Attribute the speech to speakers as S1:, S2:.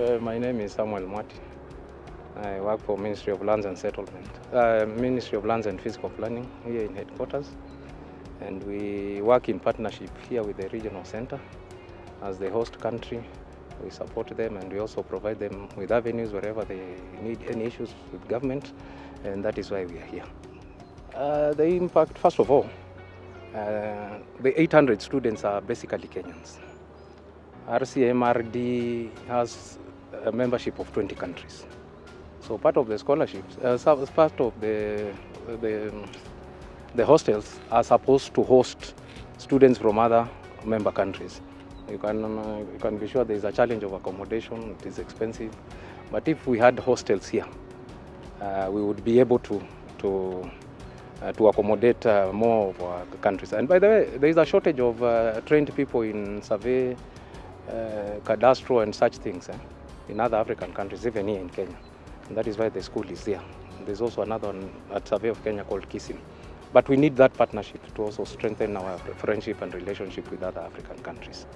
S1: My name is Samuel Mwati. I work for Ministry of Lands and Settlement, uh, Ministry of Lands and Physical Planning here in headquarters. And we work in partnership here with the regional center as the host country. We support them and we also provide them with avenues wherever they need any issues with government. And that is why we are here. Uh, the impact, first of all, uh, the 800 students are basically Kenyans. RCMRD has a membership of 20 countries. So part of the scholarships, uh, part of the, the, the hostels are supposed to host students from other member countries. You can, uh, you can be sure there is a challenge of accommodation, it is expensive. But if we had hostels here, uh, we would be able to, to, uh, to accommodate uh, more of our countries. And by the way, there is a shortage of uh, trained people in survey, uh, cadastro and such things eh, in other African countries, even here in Kenya. And that is why the school is there. There's also another one at Survey of Kenya called KISIM. But we need that partnership to also strengthen our friendship and relationship with other African countries.